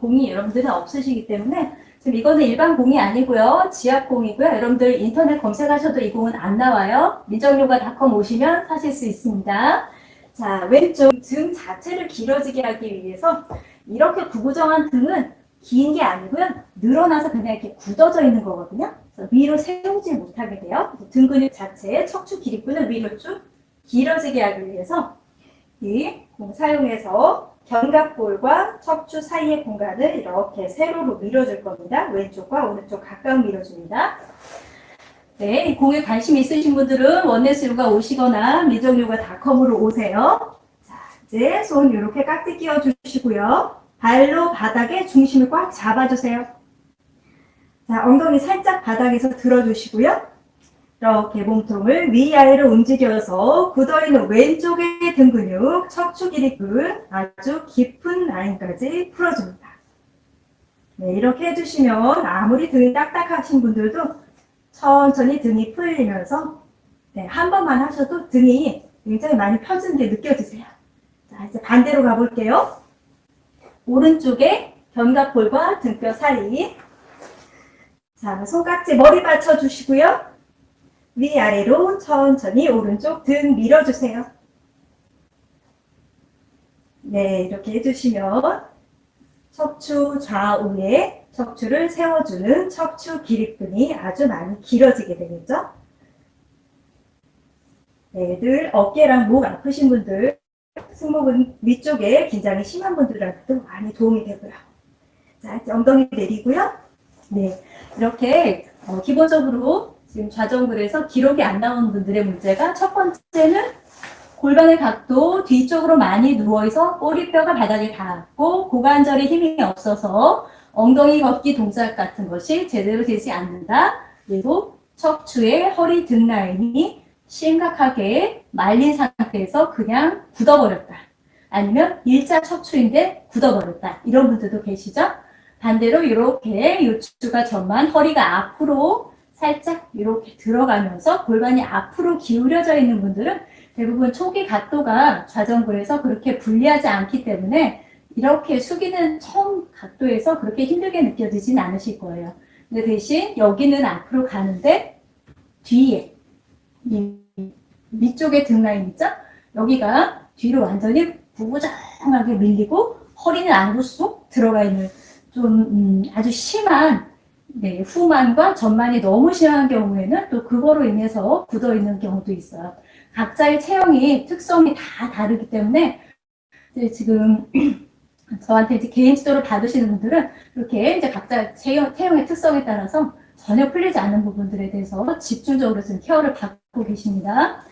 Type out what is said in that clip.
공이 여러분들은 없으시기 때문에 지금 이거는 일반 공이 아니고요. 지압 공이고요. 여러분들 인터넷 검색하셔도 이 공은 안 나와요. 민정요가닷컴 오시면 사실 수 있습니다. 자, 왼쪽 등 자체를 길어지게 하기 위해서 이렇게 구부정한 등은 긴 게 아니고요. 늘어나서 그냥 이렇게 굳어져 있는 거거든요. 그래서 위로 세우지 못하게 돼요. 등 근육 자체의 척추 기립근을 위로 쭉 길어지게 하기 위해서 이 공 사용해서 견갑골과 척추 사이의 공간을 이렇게 세로로 밀어줄 겁니다. 왼쪽과 오른쪽 가까이 밀어줍니다. 네, 이 공에 관심 있으신 분들은 원네스요가 오시거나 미정요가닷컴으로 오세요. 자, 이제 손 이렇게 깍지 끼워 주시고요. 발로 바닥에 중심을 꽉 잡아주세요. 자, 엉덩이 살짝 바닥에서 들어주시고요. 이렇게 몸통을 위아래로 움직여서 굳어있는 왼쪽의 등 근육, 척추 기립근 아주 깊은 라인까지 풀어줍니다. 네, 이렇게 해주시면 아무리 등이 딱딱하신 분들도 천천히 등이 풀리면서 네, 한 번만 하셔도 등이 굉장히 많이 펴지는 게 느껴지세요. 자, 이제 반대로 가볼게요. 오른쪽에 견갑골과 등뼈 사이 자, 손깍지 머리 받쳐주시고요. 위아래로 천천히 오른쪽 등 밀어주세요. 네, 이렇게 해주시면 척추 좌우에 척추를 세워주는 척추 기립근이 아주 많이 길어지게 되겠죠? 네, 늘 어깨랑 목 아프신 분들, 승모근 위쪽에 긴장이 심한 분들한테도 많이 도움이 되고요. 자, 엉덩이 내리고요. 네, 이렇게 어, 기본적으로 지금 좌정글에서 기록이 안 나오는 분들의 문제가 첫 번째는 골반의 각도 뒤쪽으로 많이 누워있어 꼬리뼈가 바닥에 닿았고 고관절에 힘이 없어서 엉덩이 걷기 동작 같은 것이 제대로 되지 않는다. 그리고 척추의 허리 등 라인이 심각하게 말린 상태에서 그냥 굳어버렸다. 아니면 일자 척추인데 굳어버렸다. 이런 분들도 계시죠? 반대로 이렇게 요추가 전만 허리가 앞으로 살짝 이렇게 들어가면서 골반이 앞으로 기울여져 있는 분들은 대부분 초기 각도가 좌정글에서 그렇게 불리하지 않기 때문에 이렇게 숙이는 처음 각도에서 그렇게 힘들게 느껴지진 않으실 거예요. 근데 대신 여기는 앞으로 가는데 뒤에 이 밑쪽에 등 라인 있죠? 여기가 뒤로 완전히 부부장하게 밀리고 허리는 안으로 쏙 들어가 있는 좀 음, 아주 심한 네, 후만과 전만이 너무 심한 경우에는 또 그거로 인해서 굳어 있는 경우도 있어요. 각자의 체형이 특성이 다 다르기 때문에 지금 저한테 이제 개인 지도를 받으시는 분들은 이렇게 이제 각자 체형, 체형의 특성에 따라서 전혀 풀리지 않는 부분들에 대해서 집중적으로 지금 케어를 받고 계십니다.